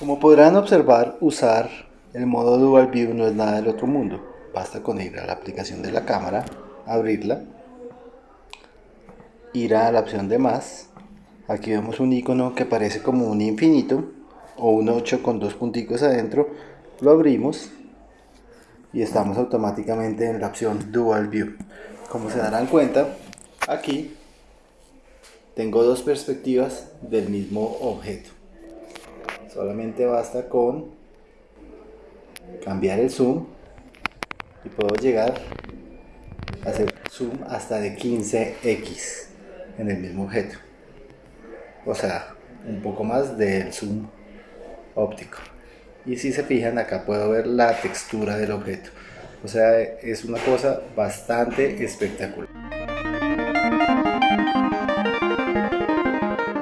Como podrán observar, usar el modo Dual View no es nada del otro mundo. Basta con ir a la aplicación de la cámara, abrirla, ir a la opción de más. Aquí vemos un icono que parece como un infinito o un 8 con dos punticos adentro. Lo abrimos y estamos automáticamente en la opción Dual View. Como se darán cuenta, aquí tengo dos perspectivas del mismo objeto solamente basta con cambiar el zoom y puedo llegar a hacer zoom hasta de 15x en el mismo objeto. O sea un poco más del zoom óptico. Y si se fijan acá puedo ver la textura del objeto. O sea es una cosa bastante espectacular